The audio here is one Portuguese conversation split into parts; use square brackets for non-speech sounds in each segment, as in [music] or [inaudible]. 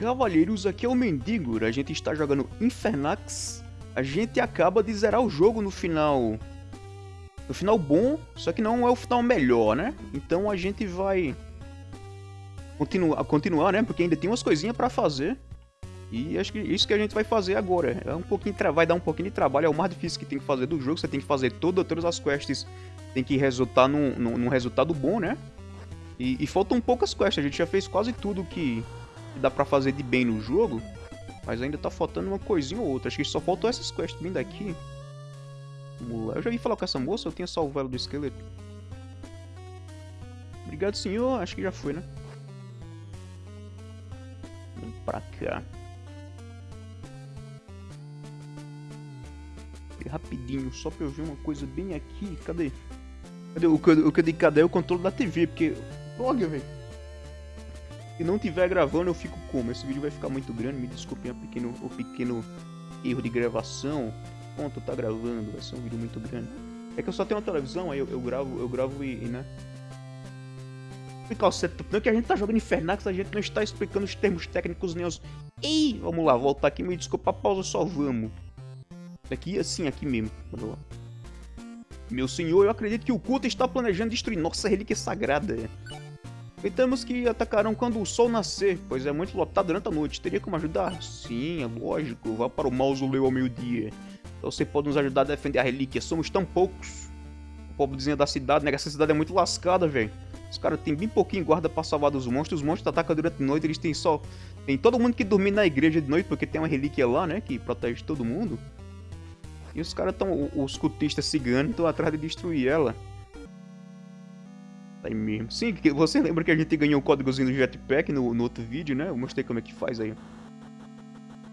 Cavalheiros, aqui é o Mendigo, a gente está jogando Infernax. A gente acaba de zerar o jogo no final... No final bom, só que não é o final melhor, né? Então a gente vai... Continuar, continuar né? Porque ainda tem umas coisinhas pra fazer. E acho que isso que a gente vai fazer agora. É um pouquinho vai dar um pouquinho de trabalho, é o mais difícil que tem que fazer do jogo. Você tem que fazer todas as quests, tem que resultar num, num, num resultado bom, né? E, e, faltam poucas quests, a gente já fez quase tudo que, que dá pra fazer de bem no jogo. Mas ainda tá faltando uma coisinha ou outra. Acho que só faltou essas quests bem daqui. Vamos lá. Eu já vi falar com essa moça, eu tinha salvo ela do esqueleto. Obrigado, senhor. Acho que já foi, né? Vamos pra cá. rapidinho, só pra eu ver uma coisa bem aqui. Cadê? Cadê o, o, cadê, cadê o controle da TV? Porque. Olha, velho. Se não tiver gravando, eu fico como? Esse vídeo vai ficar muito grande. Me desculpem o pequeno, o pequeno erro de gravação. Ponto, tá gravando. Vai ser um vídeo muito grande. É que eu só tenho uma televisão, aí eu, eu gravo, eu gravo e, e né? Explicar o setup, não é que a gente tá jogando Infernax, a gente não está explicando os termos técnicos nem os. Ih, vamos lá, voltar aqui, me desculpa pausa, só vamos. Aqui, assim, aqui mesmo. Meu senhor, eu acredito que o culto está planejando destruir nossa relíquia sagrada. Pensamos que atacarão quando o sol nascer, pois é muito lotado durante a noite. Teria como ajudar? Sim, é lógico. Vá para o mausoléu ao meio-dia. Então você pode nos ajudar a defender a relíquia. Somos tão poucos. O pobrezinho da cidade, né? Essa cidade é muito lascada, velho. Os caras têm bem pouquinho guarda pra salvar dos monstros. Os monstros atacam durante a noite. Eles têm só... Tem todo mundo que dormir na igreja de noite, porque tem uma relíquia lá, né? Que protege todo mundo. E os caras estão. Os cultistas ciganos estão atrás de destruir ela. Tá mesmo. Sim, você lembra que a gente ganhou o códigozinho do jetpack no, no outro vídeo, né? Eu mostrei como é que faz aí.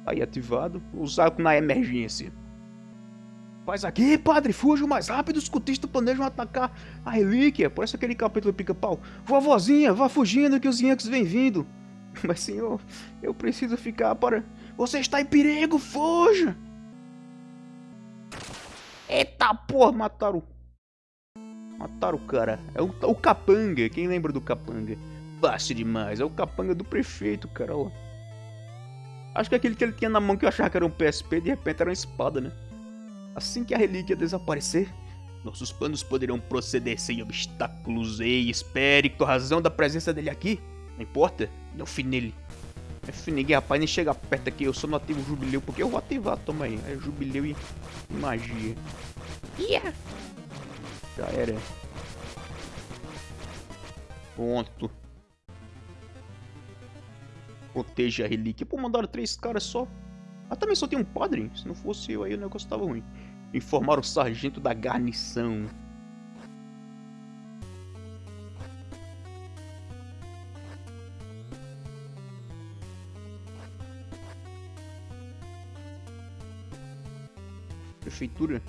Aí ativado. Usar na emergência. Faz aqui, padre, fuja o mais rápido, os cultistas planejam atacar a relíquia. Parece aquele capítulo pica-pau. Vovozinha, vá fugindo que os Yankees vêm vindo. [laughs] Mas senhor, eu preciso ficar para... Você está em perigo, fuja! Eita porra, mataram. Mataram o cara. É o, o capanga. Quem lembra do capanga? Fácil demais. É o capanga do prefeito, cara. Ó. Acho que aquele que ele tinha na mão que eu achava que era um PSP, de repente era uma espada, né? Assim que a relíquia desaparecer, nossos planos poderão proceder sem obstáculos. Ei, espere, com a razão da presença dele aqui. Não importa, não fui nele. É ninguém, rapaz, nem chega perto aqui. Eu só não ativo o jubileu porque eu vou ativar, toma aí. É jubileu e magia. Yeah. Já era. Pronto. Proteja a relíquia. Pô, mandaram três caras só. Ah, também só tem um padre. Se não fosse eu aí, o negócio tava ruim. Informar o sargento da garnição. Prefeitura?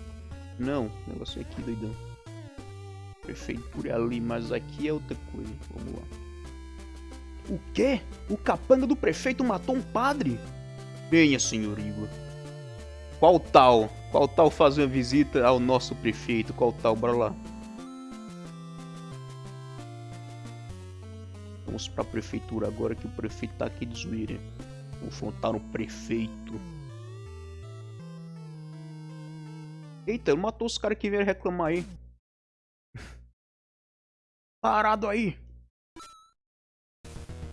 Não, o negócio é aqui, doidão. Prefeitura é ali, mas aqui é outra coisa. Vamos lá. O quê? O capanga do prefeito matou um padre? Venha, senhor Igor. Qual tal? Qual tal fazer uma visita ao nosso prefeito? Qual tal? Bora lá. Vamos pra prefeitura agora que o prefeito tá aqui de zoeira. Faltar no prefeito. Eita, matou os caras que vieram reclamar aí. Parado aí.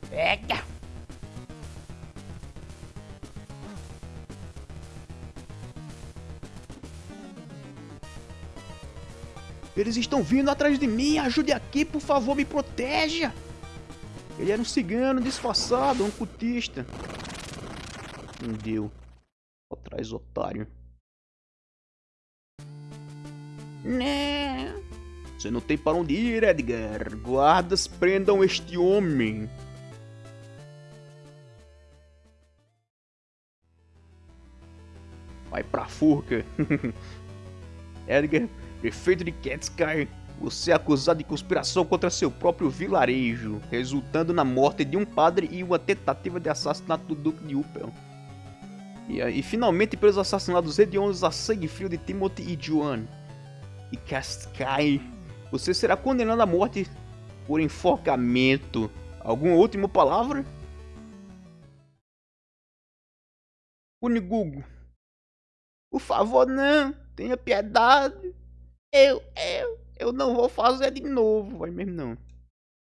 Pega. Eles estão vindo atrás de mim. Ajude aqui, por favor, me proteja. Ele era um cigano disfarçado, um cultista. Não deu. Atrás, otário. Né? Você não tem para onde ir, Edgar. Guardas prendam este homem. Vai pra forca. [laughs] Edgar, prefeito de Catskar, você é acusado de conspiração contra seu próprio vilarejo, resultando na morte de um padre e uma tentativa de assassinato do Duque de Upel. E, e finalmente pelos assassinatos hediondos a sangue frio de Timothy e Joan e Cascai. Você será condenado à morte por enforcamento. Alguma última palavra? Unigugo. Por favor, não. Tenha piedade. Eu, eu, eu não vou fazer de novo. Vai mesmo não.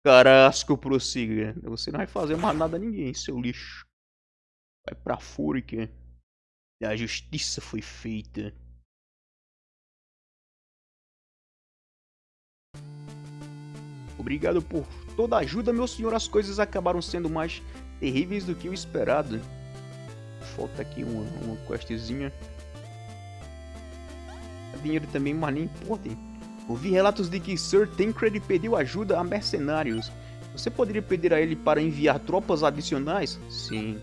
Carasco, prossiga. Você não vai fazer mais nada a ninguém, seu lixo. Vai pra fúrica. A justiça foi feita. Obrigado por toda a ajuda, meu senhor. As coisas acabaram sendo mais terríveis do que o esperado. Falta aqui uma, uma questzinha. Dinheiro também, mas nem importa. Ouvi relatos de que Sir Tancred pediu ajuda a mercenários. Você poderia pedir a ele para enviar tropas adicionais? Sim.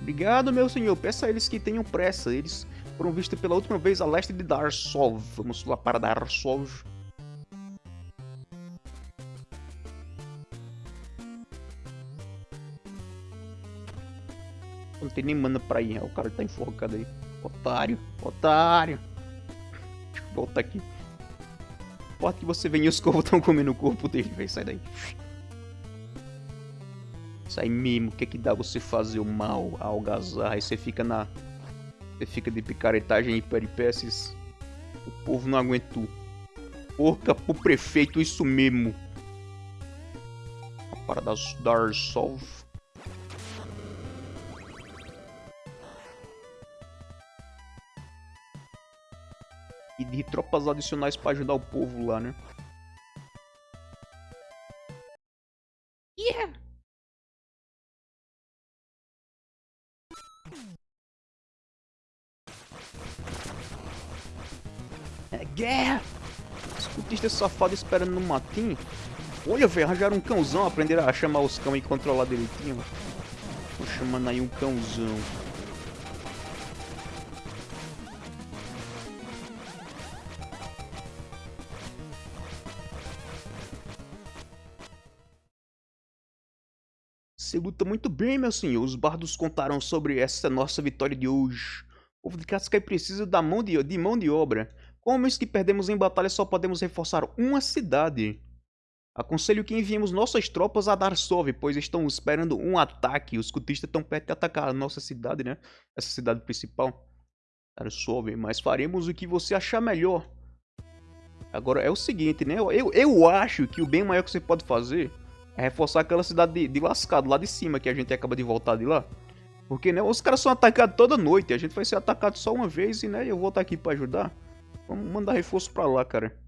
Obrigado, meu senhor. Peça a eles que tenham pressa. Eles foram vistos pela última vez a leste de Darsov. Vamos lá para Darsov. Tem nem mana pra ir. O cara tá enforcado aí. Otário. Otário. Deixa eu voltar aqui. Importa que você venha e os corvos estão comendo o corpo dele, velho. Sai daí. Sai mesmo. O que é que dá você fazer o mal, a algazarra? Aí você fica na... Você fica de picaretagem e peripécias. O povo não aguentou. Porca pro prefeito, isso mesmo. A parada dar solve. E de tropas adicionais para ajudar o povo lá, né? Yeah! É guerra! Escutista safado esperando no matinho. Olha, velho, arranjaram um cãozão, aprenderam a chamar os cão e controlar direitinho. Tô chamando aí um cãozão. Você luta muito bem, meu senhor. Os bardos contaram sobre essa nossa vitória de hoje. O povo de Cascai precisa da mão de, de mão de obra. Homens que perdemos em batalha, só podemos reforçar uma cidade. Aconselho que enviemos nossas tropas a Darsov, pois estão esperando um ataque. Os cultistas estão perto de atacar a nossa cidade, né? Essa cidade principal. Darsov, mas faremos o que você achar melhor. Agora é o seguinte, né? Eu, eu acho que o bem maior que você pode fazer é reforçar aquela cidade de, de lascado lá de cima que a gente acaba de voltar de lá. Porque, né, os caras são atacados toda noite. A gente vai ser atacado só uma vez e, né, eu vou estar aqui pra ajudar. Vamos mandar reforço pra lá, cara.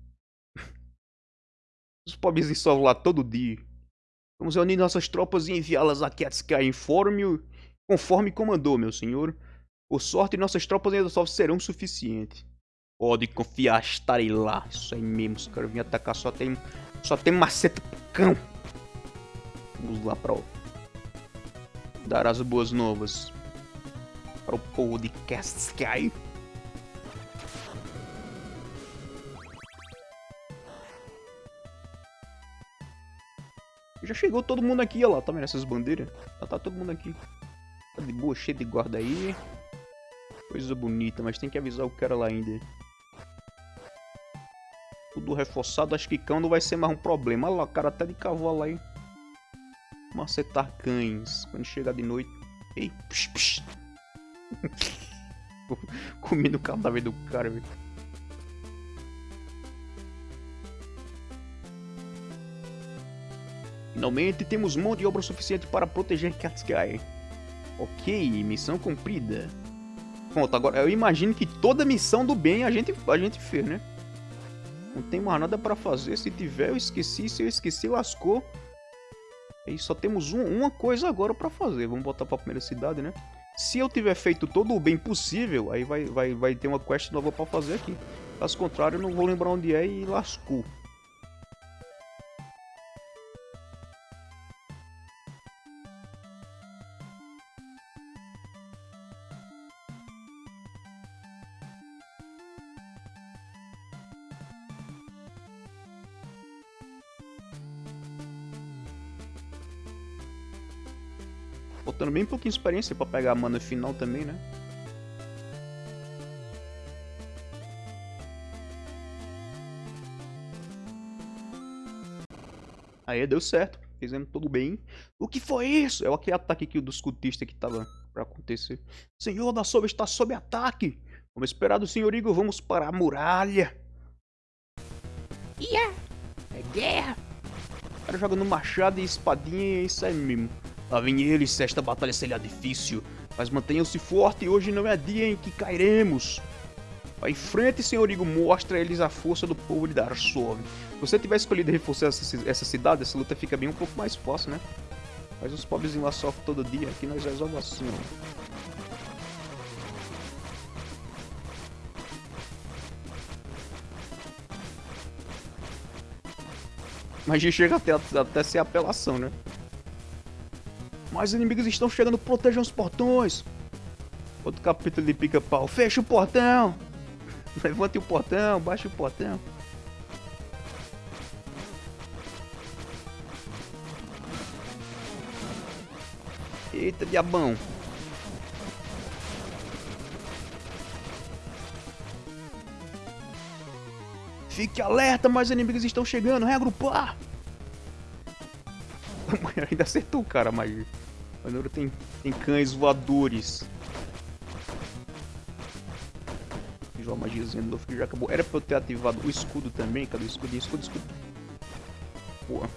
[laughs] Os pobres só lá todo dia. Vamos reunir nossas tropas e enviá-las a Ketska informe, conforme comandou, meu senhor. Por sorte, nossas tropas ainda só serão suficientes. Pode confiar, estarei lá. Isso aí mesmo, os caras vêm atacar, só tem, só tem maceta pro cão. Lá para dar as boas novas para o de Cascai. Já chegou todo mundo aqui, olha lá, tá vendo essas bandeiras? Já tá todo mundo aqui. Tá de boa, cheio de guarda aí. Coisa bonita, mas tem que avisar o cara lá ainda. Tudo reforçado, acho que cão não vai ser mais um problema. Olha lá, o cara até de cavalo aí macetar cães quando chegar de noite. Ei, psh, psh. [laughs] Comendo o cadáver do cara, velho. Finalmente temos mão de obra suficiente para proteger Katskai. Ok, missão cumprida. Pronto, agora eu imagino que toda missão do bem a gente, a gente fez, né? Não tem mais nada pra fazer. Se tiver, eu esqueci. Se eu esqueci, lascou. E só temos um, uma coisa agora pra fazer. Vamos voltar pra primeira cidade, né? Se eu tiver feito todo o bem possível, aí vai, vai, vai ter uma quest nova pra fazer aqui. Caso contrário, eu não vou lembrar onde é e lascou. Pouquinho experiência pra pegar a mana final também, né? Aí deu certo. Fizemos tudo bem. O que foi isso? É aquele ataque aqui dos cultistas que tava pra acontecer. Senhor da Sombra está sob ataque. Como esperado, senhor Igor, vamos para a muralha. Yeah. É guerra. O cara joga no machado e espadinha e é isso aí mesmo. Lá vem eles, esta batalha será difícil. Mas mantenham-se forte, hoje não é dia em que cairemos. Vai em frente, senhor Igor, mostra a eles a força do povo de Darsov. Se você tivesse escolhido reforçar essa, essa cidade, essa luta fica bem um pouco mais fácil, né? Mas os pobres lá sofrem todo dia, aqui nós resolvemos assim, ó. Mas chega até, até ser apelação, né? Mais inimigos estão chegando, protejam os portões. Outro capítulo de pica-pau. Fecha o portão. [laughs] Levante o portão, baixe o portão. Eita, diabão. Fique alerta, mais inimigos estão chegando, reagrupar! [laughs] Ainda acertou o cara, mas... Agora tem, tem cães voadores. Fiz uma magiazinha novo que já acabou. Era pra eu ter ativado o escudo também. Cadê o escudo? Escudo, escudo. Boa.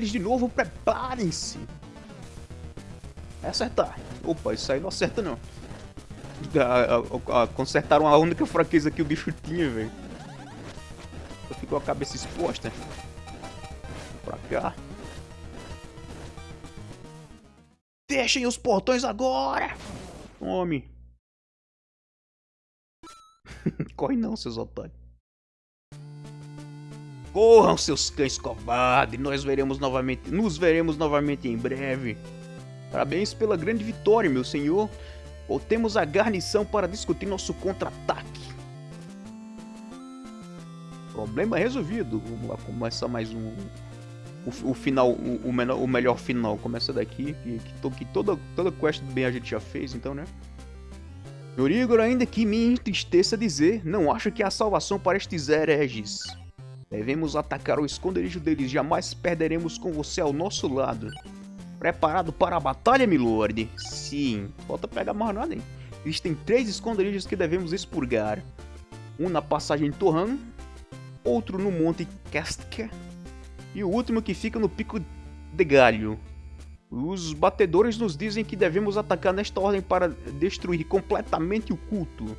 Eles de novo, preparem-se. É acertar. Opa, isso aí não acerta não. consertaram a única fraqueza que o bicho tinha, velho. Ficou a cabeça exposta. Pra cá. Fechem os portões agora! Tome. [laughs] Corre não, seus otários. Corram, seus cães covardes, nós veremos novamente, nos veremos novamente em breve. Parabéns pela grande vitória, meu senhor. Voltemos à garnição para discutir nosso contra-ataque. Problema resolvido. Vamos lá começar mais um. O, o final, o, o, menor, o melhor final. Começa daqui, que, que, que toda, toda quest bem a gente já fez, então, né? Senhor Igor, ainda que me entristeça dizer, não acho que há salvação para estes hereges. Devemos atacar o esconderijo deles, jamais perderemos com você ao nosso lado. Preparado para a batalha, milord? Sim. Falta pegar mais nada, hein? Existem três esconderijos que devemos expurgar. Um na passagem Torran, outro no Monte Kastke e o último que fica no Pico de Galho. Os batedores nos dizem que devemos atacar nesta ordem para destruir completamente o culto.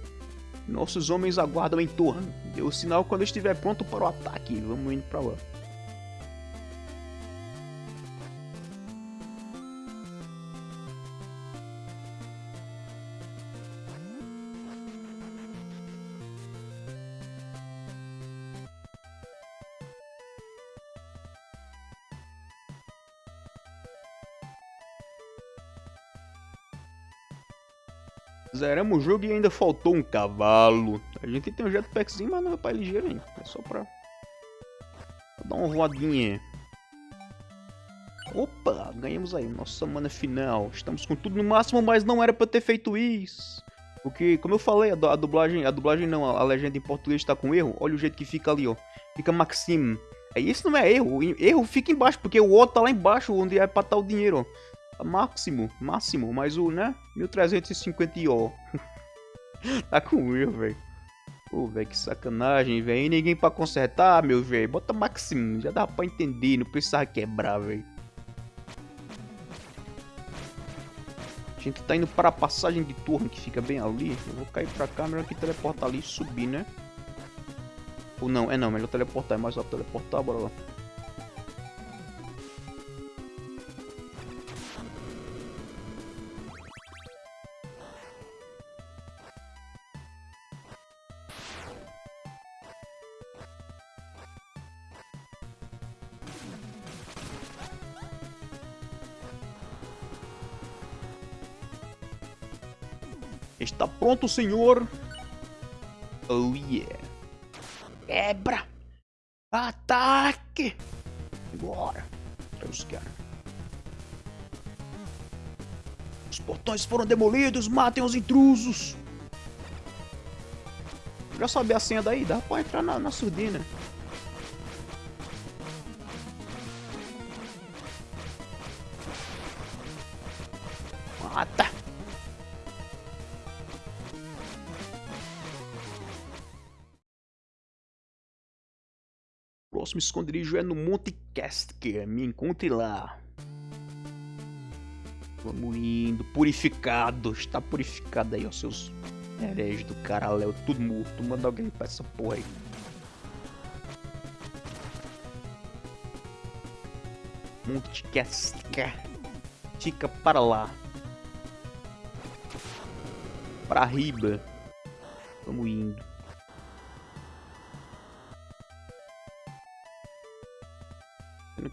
Nossos homens aguardam em torno. Dê o sinal quando estiver pronto para o ataque. Vamos indo para lá. Zeramos o jogo e ainda faltou um cavalo. A gente tem um jetpackzinho, mas não é pra ligeiro ainda. É só pra... pra dar uma voadinha. Opa, ganhamos aí. Nossa mana final. Estamos com tudo no máximo, mas não era pra ter feito isso. Porque, como eu falei, a, dublagem... A dublagem não, a legenda em português está com erro. Olha o jeito que fica ali, ó. Fica Maxim. Aí isso não é erro. Erro fica embaixo, porque o O tá lá embaixo, onde é pra estar o dinheiro, ó máximo, máximo, mas o, né, 1350 ó. [laughs] tá com erro, velho. Pô, velho, que sacanagem, velho. Ninguém pra consertar, meu velho. Bota máximo, já dá pra entender, não precisava quebrar, velho. A gente tá indo para a passagem de torre que fica bem ali. Eu vou cair pra cá, melhor que teleportar ali e subir, né? Ou não, é não, melhor teleportar, é mais rápido teleportar, bora lá. Pronto, senhor? Oh yeah. Quebra! Ataque! Bora. Os caras. Os portões foram demolidos, matem os intrusos! Já sabia a senha daí? Dá pra entrar na, na surdina. Próximo esconderijo é no Monte Casker. Me encontre lá. Vamos indo. Purificado. Está purificado aí, ó. Seus hereges do caralho. Tudo morto. Manda alguém pra essa porra aí. Monte Casker. Fica para lá. Para riba. Vamos indo.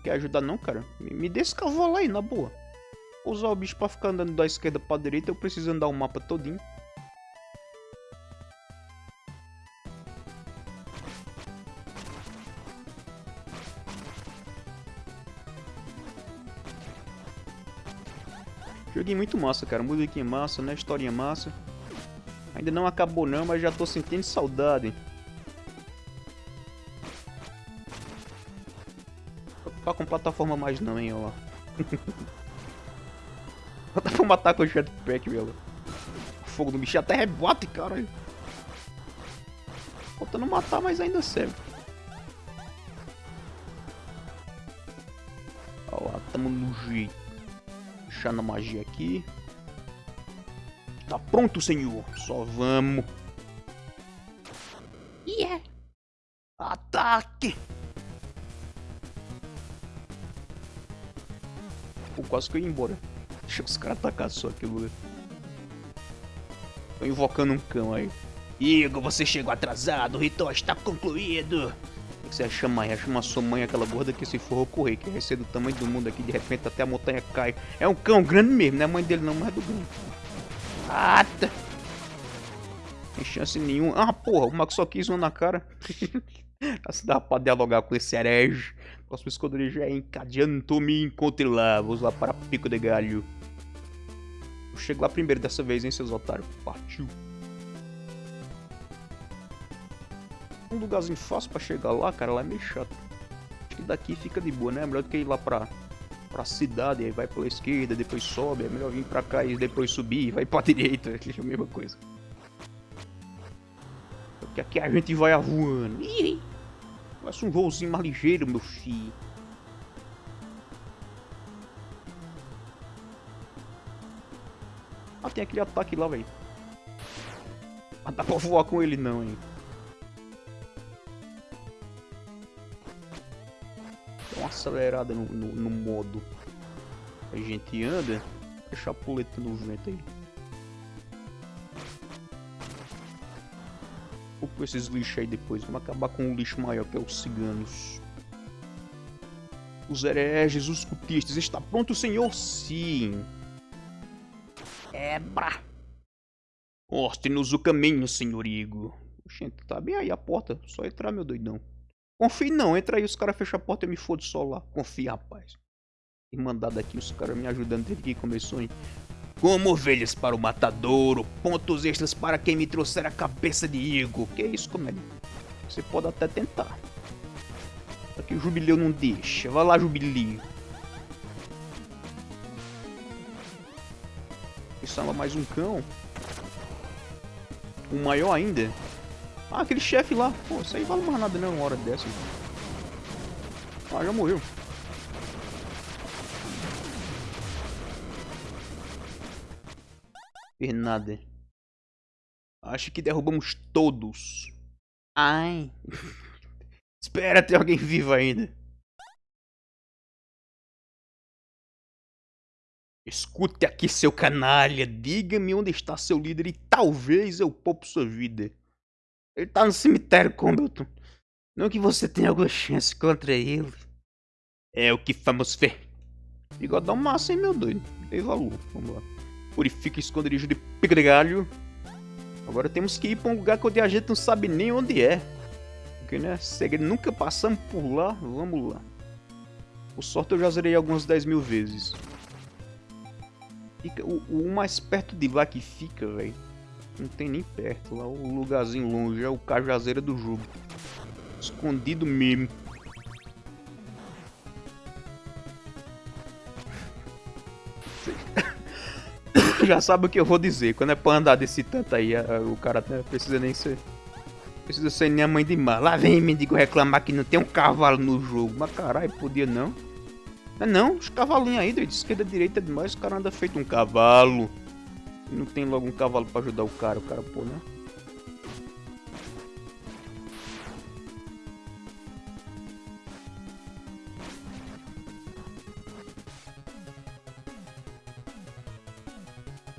Quer ajudar não, cara? Me, me cavalo aí, na boa. Usar o bicho pra ficar andando da esquerda pra direita, eu preciso andar o mapa todinho. Joguei muito massa, cara. Musiquinha massa, né? Historinha massa. Ainda não acabou não, mas já tô sentindo saudade. Plataforma mais não, hein, ó. Matar com o jetpack, velho. Fogo do bicho até rebate, cara. Faltando matar, mas ainda serve. Ó lá, tamo no jeito. Deixando a magia aqui. Tá pronto, senhor. Só vamos. Quase que eu ia embora. Deixa os caras atacar só aquilo. Tô invocando um cão aí. Igor, você chegou atrasado, o ritual está concluído. O que você chama aí? Chama sua mãe, aquela gorda que se for correr, que vai ser do tamanho do mundo aqui, de repente até a montanha cai. É um cão grande mesmo, não é mãe dele não, mas é do grande. Ata! Tem chance nenhuma. Ah, porra, o Max só quis uma na cara. [laughs] Se dá pra dialogar com esse herege. Próximo esconderijo é encadeando me encontre lá. Vou usar para pico de galho. Eu chego lá primeiro dessa vez, hein, seus otários. Partiu. Um lugarzinho fácil pra chegar lá, cara, lá é meio chato. Acho que daqui fica de boa, né? É melhor do que ir lá pra, pra cidade, aí vai pela esquerda, depois sobe. É melhor vir pra cá e depois subir, vai pra [laughs] direita. É a mesma coisa. Porque aqui a gente vai voando. Ih! Faça um voozinho mais ligeiro, meu filho. Ah, tem aquele ataque lá, velho. Ah, dá pra voar com ele não, hein. Dá uma acelerada no, no, no modo. A gente anda. Deixa a puleta no vento aí. Com esses lixos aí depois. Vamos acabar com um lixo maior, que é os ciganos. Os hereges, os cultistas. Está pronto, senhor? Sim. Ebra. Mostre-nos o caminho, senhor Igor. Gente, tá bem aí a porta. Só entrar, meu doidão. Confie não, entra aí, os caras fecham a porta e me foda só lá. Confia, rapaz. Irmandade aqui, os caras me ajudando desde que começou, hein? Como ovelhas para o matadouro, pontos extras para quem me trouxer a cabeça de Igor. Que isso, comédia? Você pode até tentar. Aqui o Jubileu não deixa. Vai lá, Jubileu. Estava mais um cão. Um maior ainda. Ah, aquele chefe lá. Pô, isso aí vale mais nada não, uma hora dessa. Ah, já morreu. Nada. Acho que derrubamos todos. Ai. [laughs] Espera, ter alguém vivo ainda. Escute aqui, seu canalha. Diga-me onde está seu líder e talvez eu poupe sua vida. Ele tá no cemitério, Combleton. Não que você tenha alguma chance contra ele. É o que vamos ver. Bigodão massa, hein, meu doido. Dei valor. Vamos lá. Purifica esconderijo de pica de galho. Agora temos que ir pra um lugar onde a gente não sabe nem onde é. Porque, né, segredo, nunca passamos por lá. Vamos lá. Por sorte eu já zerei algumas 10 mil vezes. Fica, o, o mais perto de lá que fica, velho. Não tem nem perto. Lá o lugarzinho longe é o cajazeira do jogo. Escondido mesmo. Já sabe o que eu vou dizer. Quando é pra andar desse tanto aí, o cara não precisa nem ser. Precisa ser nem a mãe de mar. Lá vem mendigo reclamar que não tem um cavalo no jogo. Mas caralho, podia não. Não, é não, os cavalinhos aí, de esquerda direita demais, o cara anda feito um cavalo. Não tem logo um cavalo pra ajudar o cara, o cara, pô, né?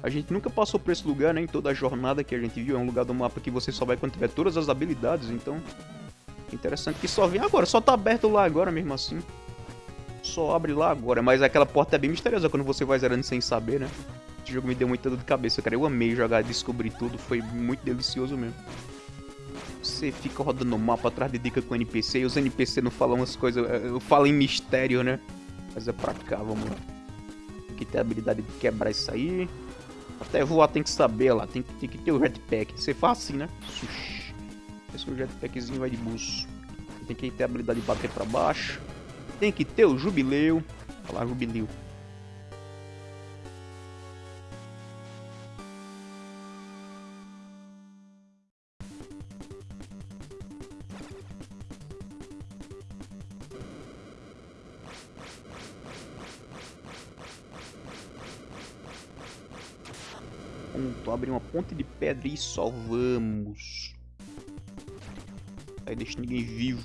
A gente nunca passou por esse lugar, né? Em toda a jornada que a gente viu. É um lugar do mapa que você só vai quando tiver todas as habilidades, então... Interessante que só vem agora, só tá aberto lá agora mesmo assim. Só abre lá agora, mas aquela porta é bem misteriosa quando você vai zerando sem saber, né? Esse jogo me deu muita dor de cabeça, cara. Eu amei jogar, descobrir tudo, foi muito delicioso mesmo. Você fica rodando o mapa atrás de dica com NPC e os NPC não falam umas coisas... Eu falo em mistério, né? Mas é pra cá, vamos lá. Aqui tem a habilidade de quebrar isso aí. Até voar tem que saber lá, tem, tem que ter o jetpack. Você faz assim, né? Esse é jetpackzinho vai de buço. Tem que ter a habilidade de bater pra baixo. Tem que ter o jubileu. Olha lá, jubileu. Abre uma ponte de pedra e salvamos. Aí deixa ninguém vivo.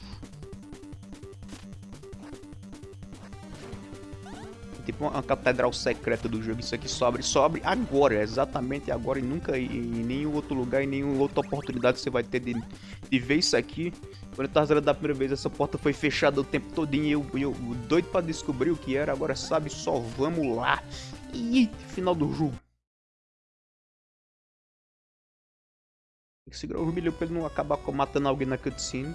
Tipo uma catedral secreta do jogo. Isso aqui sobe, sobe agora, exatamente agora e nunca em nenhum outro lugar, em nenhuma outra oportunidade você vai ter de, de ver isso aqui. Quando eu tava zerando da primeira vez, essa porta foi fechada o tempo todinho e eu, eu doido pra descobrir o que era. Agora sabe, só vamos lá. E final do jogo. Segurar o Rubileu pra ele não acabar matando alguém na cutscene.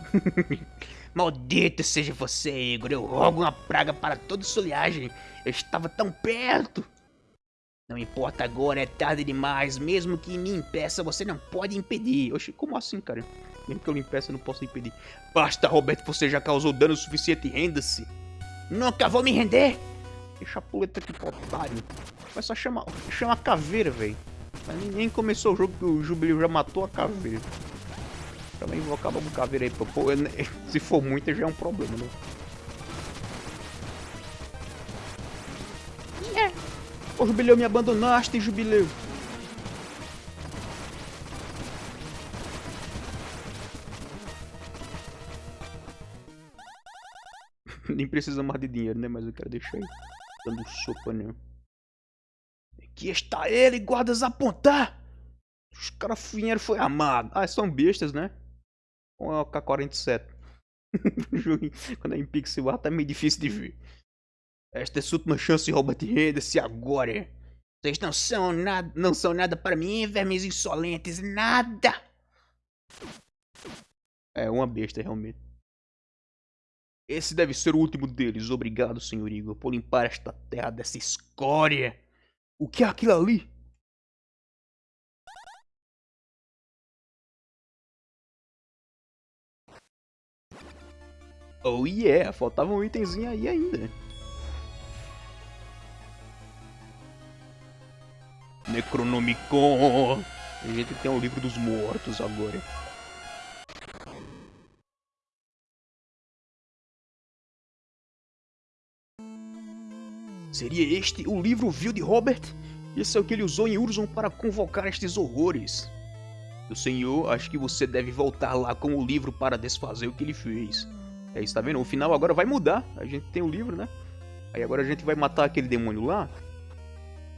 [laughs] Maldito seja você, Igor. Eu rogo uma praga para toda soliagem. Eu estava tão perto. Não importa agora, é tarde demais. Mesmo que me impeça, você não pode impedir. Oxi, como assim, cara? Mesmo que eu lhe impeça, eu não posso impedir. Basta, Roberto, você já causou dano suficiente. Renda-se. Nunca vou me render. Deixa a puleta aqui otário. Vai só chamar, chama a caveira, velho. Mas nem começou o jogo que o Jubileu já matou a caveira. Também vou acabar com caveira aí. Pô, [laughs] se for muita já é um problema, né? Yeah. Ô Jubileu, me abandonaste, Jubileu. [laughs] Nem precisa mais de dinheiro, né? Mas eu quero deixar aí dando sopa, né? Aqui está ele, guardas apontar! Os caras vieram foi amado. Ah, são bestas, né? Ou é o K-47? [laughs] Quando é em pixel art é meio difícil de ver. Esta é sua última chance, Robert, renda-se agora. Vocês não são nada, não são nada para mim, vermes insolentes, nada. É uma besta, realmente. Esse deve ser o último deles. Obrigado, senhor Igor, por limpar esta terra dessa escória. O que é aquilo ali? Oh yeah, faltava um itemzinho aí ainda. Necronomicon. A gente tem o livro dos mortos agora. Seria este o livro vil de Robert? Esse é o que ele usou em Urzon para convocar estes horrores. O senhor, acho que você deve voltar lá com o livro para desfazer o que ele fez. É isso, tá vendo? O final agora vai mudar. A gente tem o livro, né? Aí agora a gente vai matar aquele demônio lá.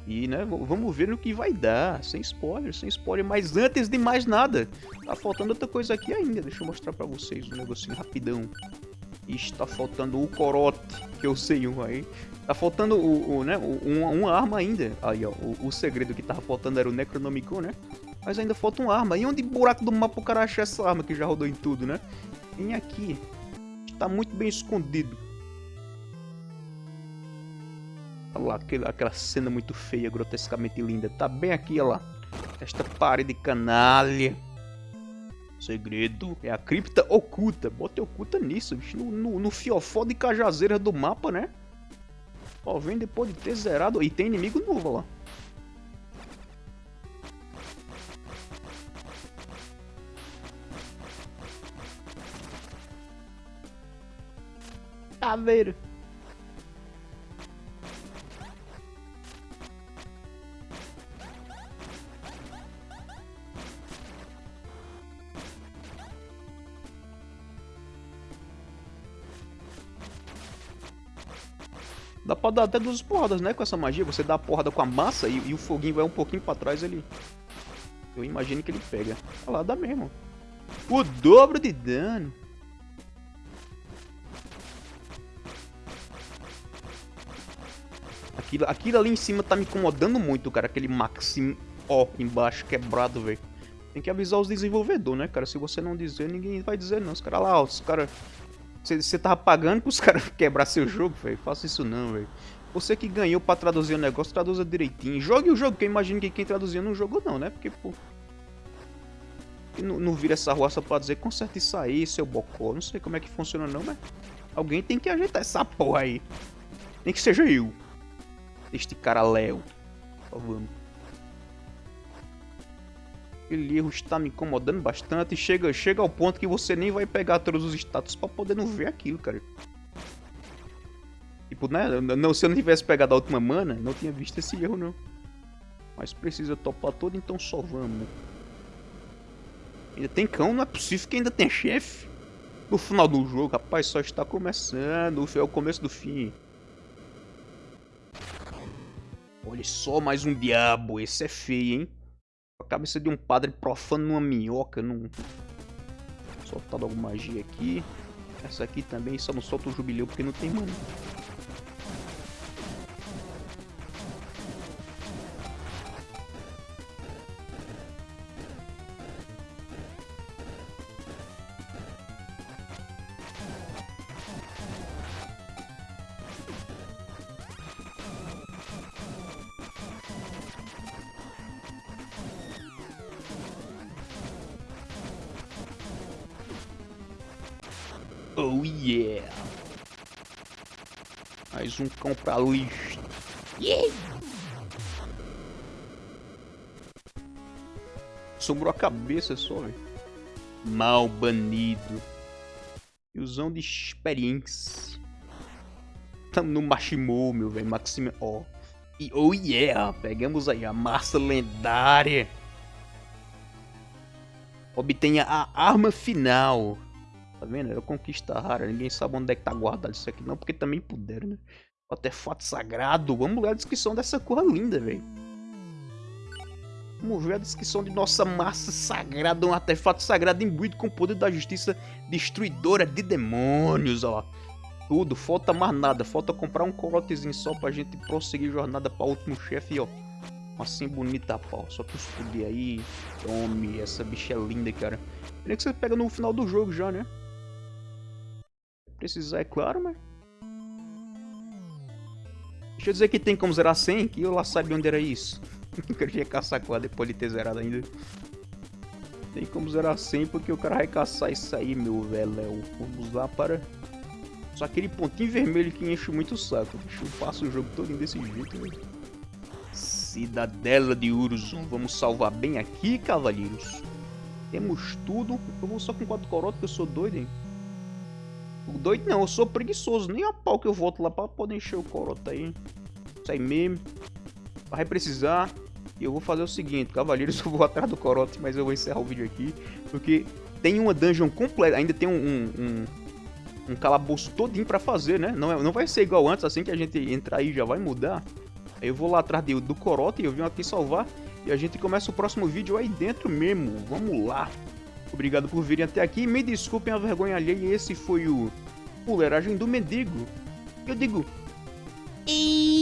E, né, vamos ver no que vai dar. Sem spoiler, sem spoiler. Mas antes de mais nada, tá faltando outra coisa aqui ainda. Deixa eu mostrar pra vocês um negocinho rapidão. Está faltando o corote, que eu sei um aí. Tá faltando o, o né, um, uma arma ainda. Aí, ó. O, o, segredo que tava faltando era o Necronomicon, né? Mas ainda falta uma arma. E onde buraco do mapa o cara acha essa arma que já rodou em tudo, né? Vem aqui. Está muito bem escondido. Olha lá, aquela cena muito feia, grotescamente linda. Tá bem aqui, olha lá. Esta parede canalha. Segredo é a cripta oculta. Bota oculta nisso, bicho. No, no, no fiofó de cajazeira do mapa, né? Ó, vem depois de ter zerado. E tem inimigo novo lá. Caveiro. Pra dar até duas porradas, né? Com essa magia. Você dá a porrada com a massa e, e o foguinho vai um pouquinho pra trás ali. Eu imagino que ele pega. Olha lá, dá mesmo. O dobro de dano. Aquilo, aquilo ali em cima tá me incomodando muito, cara. Aquele Maxim ó embaixo quebrado, velho. Tem que avisar os desenvolvedores, né, cara? Se você não dizer, ninguém vai dizer não. Os caras lá, os caras você tava pagando pros [laughs] caras quebrar seu jogo, velho? Faça isso não, velho. Você que ganhou pra traduzir o negócio, traduza direitinho. Jogue o jogo, que eu imagino que quem traduzia não jogou não, né? Porque, pô... Não, não vira essa só pra dizer conserta isso aí, seu bocó. Não sei como é que funciona não, mas... Alguém tem que ajeitar essa porra aí. Nem que seja eu. Este cara Léo. vamos aquele erro está me incomodando bastante. Chega, chega ao ponto que você nem vai pegar todos os status para poder não ver aquilo, cara. Tipo, né? Não, se eu não tivesse pegado a última mana, não tinha visto esse erro, não. Mas precisa topar todo, então só vamos. Ainda tem cão? Não é possível que ainda tem chefe. No final do jogo, rapaz, só está começando. É o começo do fim. Olha só, mais um diabo. Esse é feio, hein? Cabeça de um padre profano numa minhoca, num... Soltado alguma magia aqui. Essa aqui também só não solta o jubileu porque não tem mana. Pra lixo. Yeah! Sobrou a cabeça só, velho. Mal banido. Usão de experiência. Tamo no Mashimou, meu velho. Maxime. Ó. Oh. Oh yeah! Pegamos aí a massa lendária. Obtenha a arma final. Tá vendo? Era conquista rara. Ninguém sabe onde é que tá guardado isso aqui não, porque também puderam, né? Artefato sagrado. Vamos ler a descrição dessa cor linda, velho. Vamos ver a descrição de nossa massa sagrada, um artefato sagrado imbuído com o poder da justiça destruidora de demônios, ó. Tudo, falta mais nada, falta comprar um corotezinho só pra gente prosseguir jornada pra último chefe, ó. Assim bonita, pau. Só que explodir aí. Tome, essa bicha é linda, cara. Pena que você pega no final do jogo já, né? Precisar, é claro, mas... Deixa eu dizer que tem como zerar 100, que eu lá sabia onde era isso. [laughs] eu queria caçar com ela depois de ter zerado ainda. Tem como zerar 100 porque o cara vai caçar isso aí, meu velho. Vamos lá para... Só aquele pontinho vermelho que enche muito o saco. Deixa eu passar o jogo todo desse jeito, velho. Cidadela de Urzum. Vamos salvar bem aqui, cavalheiros. Temos tudo. Eu vou só com 4 corotas, que eu sou doido, hein. Doido não, eu sou preguiçoso. Nem a pau que eu volto lá pra poder encher o corota aí. Aí mesmo. Vai precisar. E eu vou fazer o seguinte, cavaleiros, [laughs] eu vou atrás do corote, mas eu vou encerrar o vídeo aqui. Porque tem uma dungeon completa, ainda tem um, um, um, um calabouço todinho pra fazer, né? Não, é, não vai ser igual antes, assim que a gente entrar aí já vai mudar. Aí eu vou lá atrás do, do corote, eu vim aqui salvar. E a gente começa o próximo vídeo aí dentro mesmo. Vamos lá. Obrigado por virem até aqui. Me desculpem a vergonha alheia. Esse foi o puleragem do Mendigo. Eu digo... E...